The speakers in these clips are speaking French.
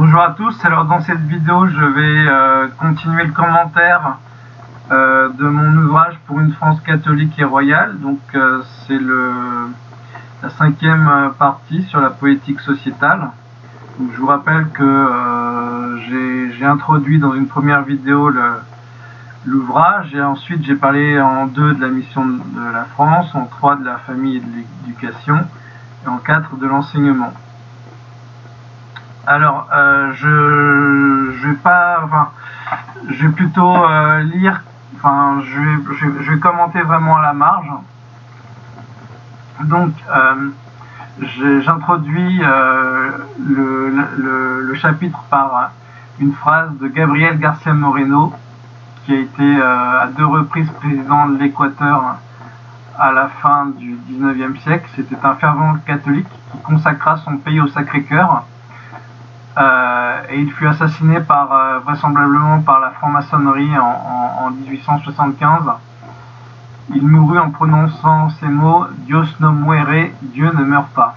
Bonjour à tous, alors dans cette vidéo je vais euh, continuer le commentaire euh, de mon ouvrage pour une France catholique et royale. Donc euh, c'est la cinquième partie sur la poétique sociétale. je vous rappelle que j'ai introduit dans une première vidéo l'ouvrage et ensuite j'ai parlé en deux de la mission de la France, en trois de la famille et de l'éducation et en quatre de l'enseignement. Alors, euh, je, vais pas, enfin, je vais plutôt euh, lire, enfin, je vais, commenter vraiment à la marge. Donc, euh, j'introduis le, chapitre par une phrase de Gabriel Garcia Moreno, qui a été à deux reprises président de l'Équateur à la fin du 19e siècle. C'était un fervent catholique qui consacra son pays au Sacré-Cœur et il fut assassiné par, euh, vraisemblablement par la franc-maçonnerie en, 1875. Il mourut en prononçant ces mots Dios no muere, Dieu ne meurt pas.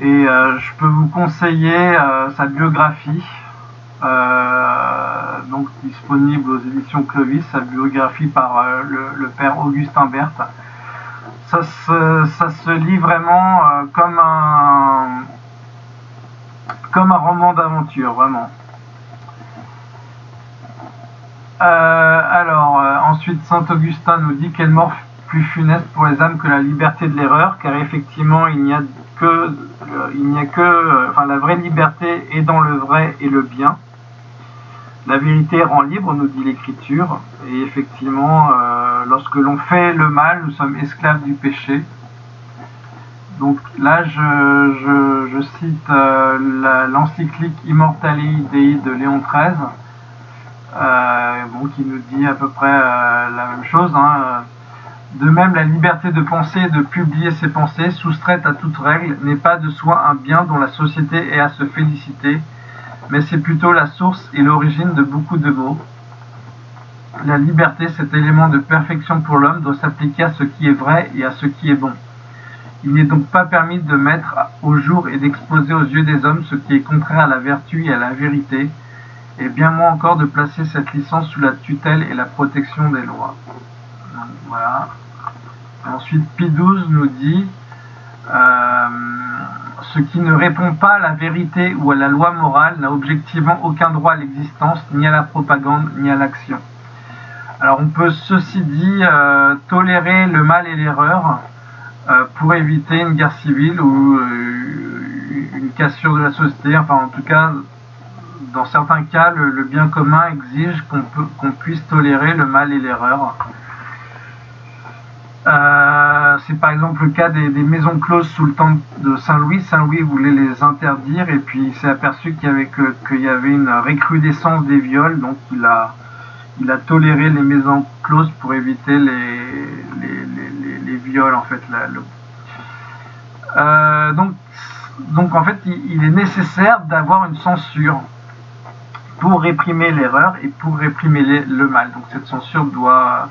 Et euh, je peux vous conseiller sa biographie, donc disponible aux éditions Clovis, sa biographie par le, père Augustin Berthe. Ça ça se lit vraiment comme un, comme un roman d'aventure, vraiment. Euh, alors, euh, ensuite, Saint Augustin nous dit quelle mort plus funeste pour les âmes que la liberté de l'erreur, car effectivement, il n'y a que, euh, il n'y a que, enfin, la vraie liberté est dans le vrai et le bien. La vérité rend libre, nous dit l'Écriture, et effectivement, lorsque l'on fait le mal, nous sommes esclaves du péché. Donc là, je, cite euh, l'encyclique Immortali Dei de Léon XIII, euh, qui nous dit à peu près euh, la même chose. Hein. De même, la liberté de penser et de publier ses pensées, soustraite à toute règle, n'est pas de soi un bien dont la société est à se féliciter, mais c'est plutôt la source et l'origine de beaucoup de maux. La liberté, cet élément de perfection pour l'homme, doit s'appliquer à ce qui est vrai et à ce qui est bon. Il n'est donc pas permis de mettre au jour et d'exposer aux yeux des hommes ce qui est contraire à la vertu et à la vérité, et bien moins encore de placer cette licence sous la tutelle et la protection des lois. voilà. ensuite, Pi XII nous dit euh, Ce qui ne répond pas à la vérité ou à la loi morale n'a objectivement aucun droit à l'existence, ni à la propagande, ni à l'action. Alors on peut, ceci dit, euh, tolérer le mal et l'erreur, pour éviter une guerre civile ou euh, une cassure de la société. Enfin, en tout cas, dans certains cas, le, bien commun exige qu'on puisse tolérer le mal et l'erreur. Euh, c'est par exemple le cas des, maisons closes sous le temps de Saint-Louis. Saint-Louis voulait les interdire et puis il s'est aperçu qu'il y, avait une récrudescence des viols, donc il a, il a toléré les maisons closes pour éviter les, les, en fait. Euh, donc, donc en fait, il, est nécessaire d'avoir une censure pour réprimer l'erreur et pour réprimer le mal. Donc cette censure doit,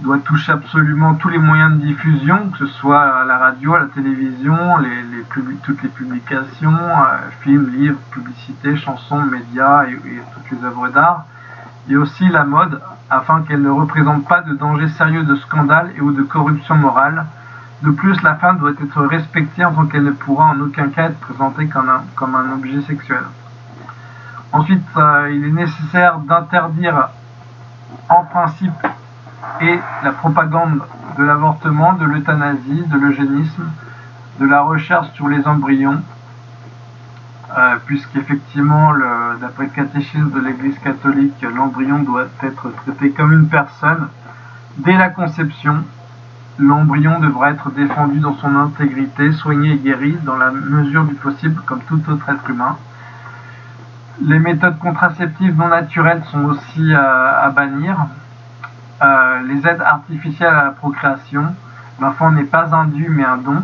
doit toucher absolument tous les moyens de diffusion, que ce soit la radio, la télévision, les, toutes les publications, euh, films, livres, publicités, chansons, médias et toutes les œuvres d'art et aussi la mode, afin qu'elle ne représente pas de danger sérieux de scandale et ou de corruption morale. De plus, la femme doit être respectée en tant qu'elle ne pourra en aucun cas être présentée comme un, objet sexuel. Ensuite, euh, il est nécessaire d'interdire en principe et la propagande de l'avortement, de l'euthanasie, de l'eugénisme, de la recherche sur les embryons, euh, puisqu'effectivement, d'après le catéchisme de l'Église catholique, l'embryon doit être traité comme une personne. Dès la conception, l'embryon devra être défendu dans son intégrité, soigné et guéri dans la mesure du possible comme tout autre être humain. Les méthodes contraceptives non naturelles sont aussi euh, à bannir. Euh, les aides artificielles à la procréation. L'enfant n'est pas un dû mais un don.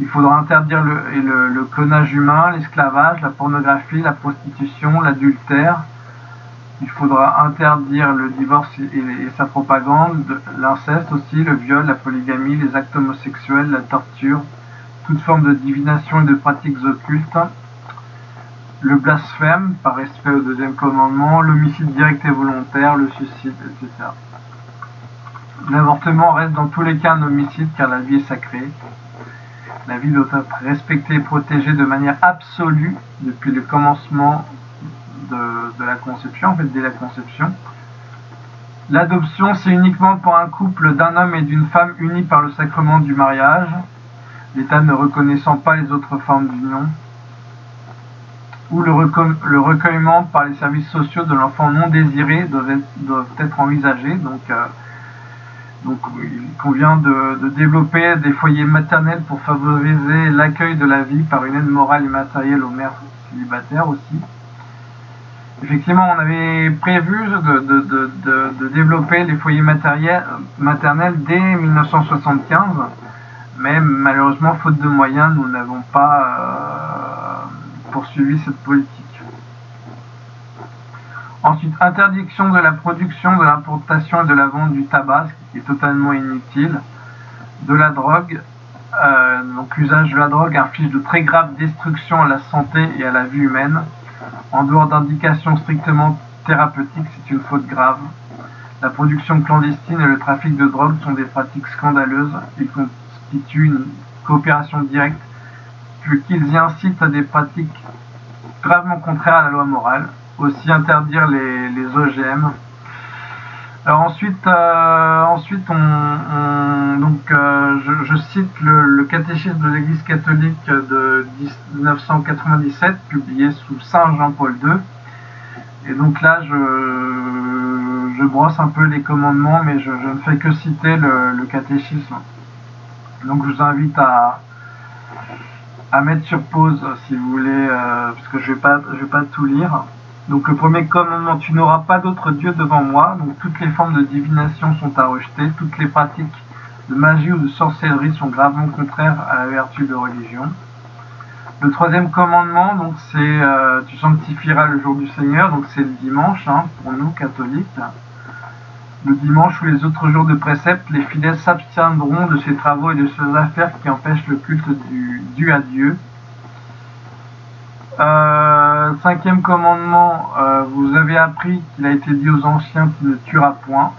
Il faudra interdire le, clonage humain, l'esclavage, la pornographie, la prostitution, l'adultère. Il faudra interdire le divorce et, sa propagande, l'inceste aussi, le viol, la polygamie, les actes homosexuels, la torture, toute forme de divination et de pratiques occultes. le blasphème par respect au deuxième commandement, l'homicide direct et volontaire, le suicide, etc. L'avortement reste dans tous les cas un homicide car la vie est sacrée. La vie doit être respectée et protégée de manière absolue depuis le commencement de, la conception, en fait dès la conception. L'adoption, c'est uniquement pour un couple d'un homme et d'une femme unis par le sacrement du mariage, l'État ne reconnaissant pas les autres formes d'union ou le, recueillement par les services sociaux de l'enfant non désiré doivent être, envisagés. Donc, euh, donc il convient de, développer des foyers maternels pour favoriser l'accueil de la vie par une aide morale et matérielle aux mères célibataires aussi. Effectivement, on avait prévu de, développer les foyers maternels dès 1975, mais malheureusement, faute de moyens, nous n'avons pas euh, poursuivi cette politique. Ensuite, interdiction de la production, de l'importation et de la vente du tabac, est totalement inutile. De la drogue, euh, donc l'usage de la drogue inflige de très graves destructions à la santé et à la vie humaine. En dehors d'indications strictement thérapeutiques, c'est une faute grave. La production clandestine et le trafic de drogue sont des pratiques scandaleuses. Ils constituent une coopération directe qu'ils y incitent à des pratiques gravement contraires à la loi morale, aussi interdire les, OGM. Alors ensuite, euh, ensuite on, donc, euh, je, cite le, catéchisme de l'Église catholique de 1997, publié sous Saint Jean-Paul II. Et donc là, je, je, brosse un peu les commandements, mais je, ne fais que citer le catéchisme. Donc je vous invite à, à mettre sur pause si vous voulez, euh, parce que je vais pas, je vais pas tout lire. Donc le premier commandement, tu n'auras pas d'autre Dieu devant moi. Donc toutes les formes de divination sont à rejeter, toutes les pratiques de magie ou de sorcellerie sont gravement contraires à la vertu de religion. Le troisième commandement, donc c'est euh, tu sanctifieras le jour du Seigneur, donc c'est le dimanche hein, pour nous catholiques. Le dimanche ou les autres jours de précepte, les fidèles s'abstiendront de ces travaux et de ces affaires qui empêchent le culte du, dû à Dieu. Euh, cinquième commandement, euh, vous avez appris qu'il a été dit aux anciens qu'il ne tuera point.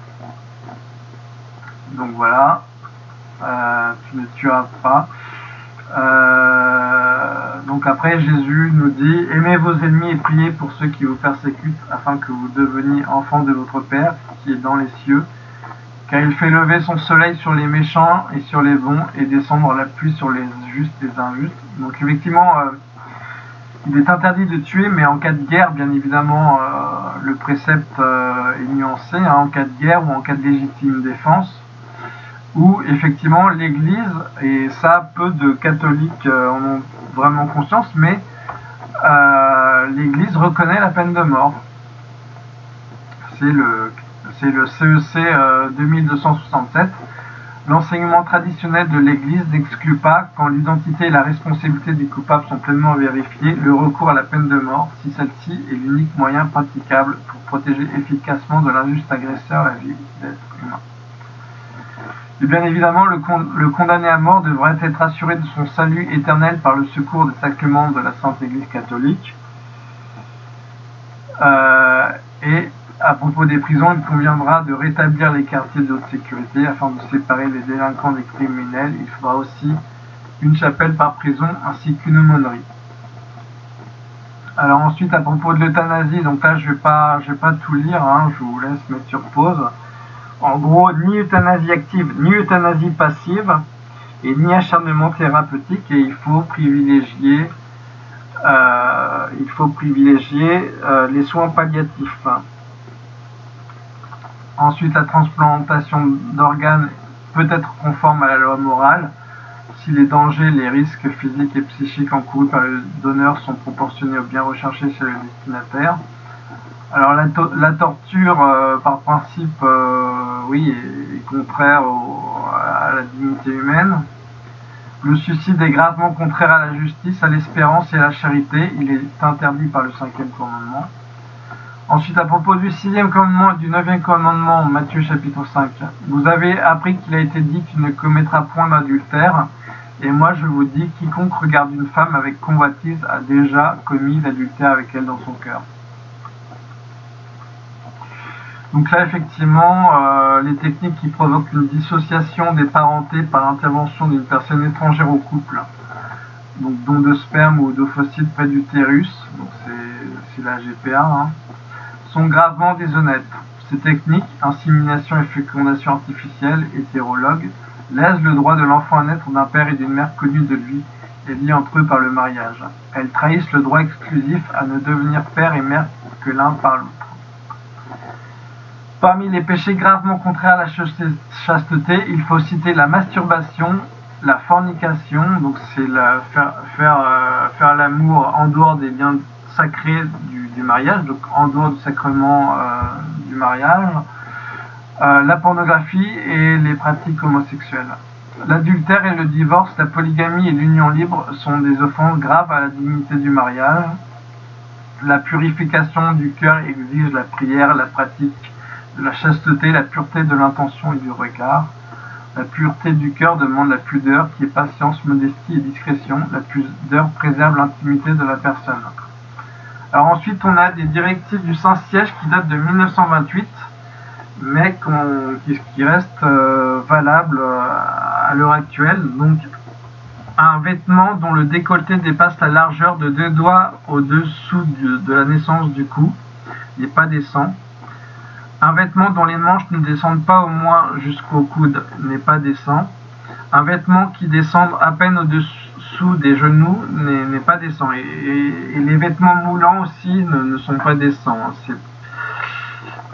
Donc voilà, euh, tu ne tueras pas. donc après, Jésus nous dit, aimez vos ennemis et priez pour ceux qui vous persécutent, afin que vous deveniez enfants de votre Père qui est dans les cieux. Car il fait lever son soleil sur les méchants et sur les bons, et descendre la pluie sur les justes et les injustes. Donc effectivement, euh, il est interdit de tuer, mais en cas de guerre, bien évidemment, euh, le précepte euh, est nuancé, hein, en cas de guerre ou en cas de légitime défense, où effectivement l'Église, et ça peu de catholiques en ont vraiment conscience, mais l'Église reconnaît la peine de mort. C'est le c'est le CEC 2267. L'enseignement traditionnel de l'Église n'exclut pas, quand l'identité et la responsabilité du coupable sont pleinement vérifiées, le recours à la peine de mort, si celle-ci est l'unique moyen praticable pour protéger efficacement de l'injuste agresseur la vie d'être humain. Et bien évidemment, le, condamné à mort devrait être assuré de son salut éternel par le secours des sacrements de la Sainte Église catholique. Euh, à propos des prisons, il conviendra de rétablir les quartiers de haute sécurité afin de séparer les délinquants des criminels. Il faudra aussi une chapelle par prison ainsi qu'une aumônerie. Alors ensuite, à propos de l'euthanasie, donc là je vais pas, je vais pas tout lire, hein, je vous laisse mettre sur pause. En gros, ni euthanasie active, ni euthanasie passive, et ni acharnement thérapeutique, et il faut privilégier, euh, euh, les soins palliatifs. Ensuite, la transplantation d'organes peut être conforme à la loi morale si les dangers, les risques physiques et psychiques encourus par le donneur sont proportionnés au bien recherché chez le destinataire. Alors la, torture, euh, par principe, euh, oui, est, contraire à la dignité humaine. Le suicide est gravement contraire à la justice, à l'espérance et à la charité. Il est interdit par le cinquième commandement. Ensuite, à propos du sixième commandement et du neuvième commandement, Matthieu chapitre 5, vous avez appris qu'il a été dit qu'il ne commettra point d'adultère, Et moi je vous dis, quiconque regarde une femme avec convoitise a déjà commis l'adultère avec elle dans son cœur. Donc là, effectivement, euh, les techniques qui provoquent une dissociation des parentés par l'intervention d'une personne étrangère au couple, donc don de sperme ou d'ovocytes près d'utérus, donc c'est la GPA, hein, sont gravement déshonnêtes. Ces techniques, insémination et fécondation artificielle, hétérologue, laissent le droit de l'enfant à naître d'un père et d'une mère connus de lui et liés entre eux par le mariage. Elles trahissent le droit exclusif à ne devenir père et mère que l'un par l'autre. Parmi les péchés gravement contraires à la chasteté, il faut citer la masturbation, la fornication, donc c'est faire, euh, faire l'amour en dehors des biens sacrés du, mariage, donc en dehors du sacrement euh, du mariage, euh, la pornographie et les pratiques homosexuelles. L'adultère et le divorce, la polygamie et l'union libre sont des offenses graves à la dignité du mariage. La purification du cœur exige la prière, la pratique de la chasteté, la pureté de l'intention et du regard. La pureté du cœur demande la pudeur qui est patience, modestie et discrétion. La pudeur préserve l'intimité de la personne. Ensuite, on a des directives du Saint-Siège qui datent de 1928, mais qui, restent euh, valables euh, à l'heure actuelle. Donc, un vêtement dont le décolleté dépasse la largeur de deux doigts au-dessous de la naissance du cou n'est pas décent. Un vêtement dont les manches ne descendent pas au moins jusqu'au coude n'est pas décent. Un vêtement qui descend à peine des genoux n'est pas décent. Et, les vêtements moulants aussi ne, sont pas décents.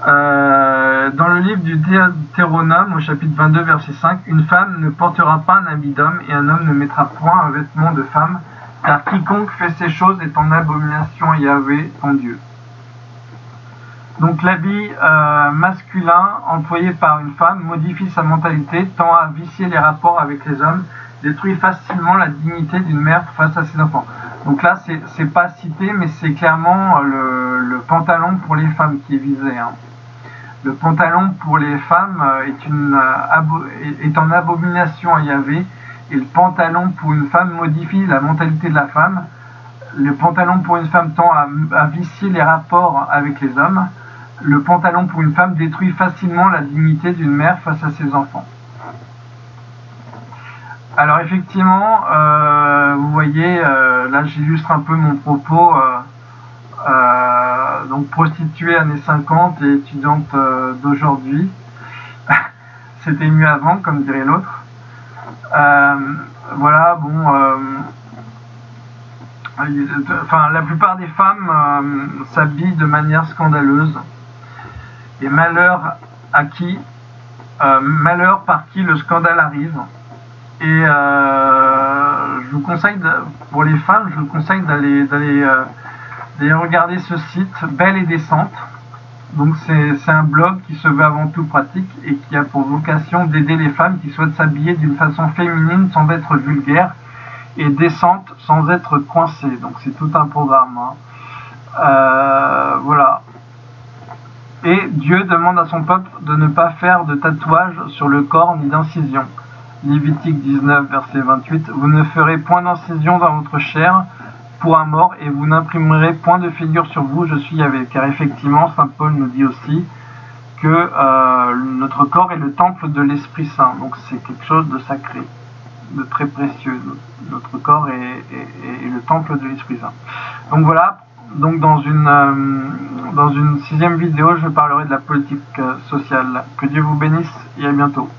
Euh, dans le livre du Deutéronome, au chapitre 22, verset 5, une femme ne portera pas un habit d'homme et un homme ne mettra point un vêtement de femme, car quiconque fait ces choses est en abomination à Yahvé, ton Dieu. Donc l'habit euh, masculin employé par une femme modifie sa mentalité, tend à vicier les rapports avec les hommes, détruit facilement la dignité d'une mère face à ses enfants. Donc là, c'est pas cité, mais c'est clairement le, pantalon pour les femmes qui est visé. Hein. Le pantalon pour les femmes euh, euh, est en abomination à Yahvé, et le pantalon pour une femme modifie la mentalité de la femme. Le pantalon pour une femme tend à vicier les rapports avec les hommes le pantalon pour une femme détruit facilement la dignité d'une mère face à ses enfants. Alors effectivement, euh, vous voyez, euh, là j'illustre un peu mon propos. Euh, donc prostituée années 50 et étudiante d'aujourd'hui. C'était mieux avant, comme dirait l'autre. voilà, bon. enfin, la plupart des femmes s'habillent de manière scandaleuse et malheur à qui, malheur par qui le scandale arrive. Et euh, je vous conseille, pour les femmes, je vous conseille d'aller d'aller euh, regarder ce site Belle et Décente. Donc c'est un blog qui se veut avant tout pratique et qui a pour vocation d'aider les femmes qui souhaitent s'habiller d'une façon féminine sans être vulgaire et décente sans être coincée. Donc c'est tout un programme. Hein. voilà. Et Dieu demande à son peuple de ne pas faire de tatouage sur le corps ni d'incision. Lévitique 19, verset 28. Vous ne ferez point d'incision dans votre chair pour un mort et vous n'imprimerez point de figure sur vous, je suis Yahvé. Car effectivement, Saint Paul nous dit aussi que euh, notre corps est le temple de l'Esprit Saint. Donc c'est quelque chose de sacré, de très précieux. Notre corps est le temple de l'Esprit Saint. Donc voilà, donc dans une, euh, dans une sixième vidéo, je parlerai de la politique euh, sociale. Que Dieu vous bénisse et à bientôt.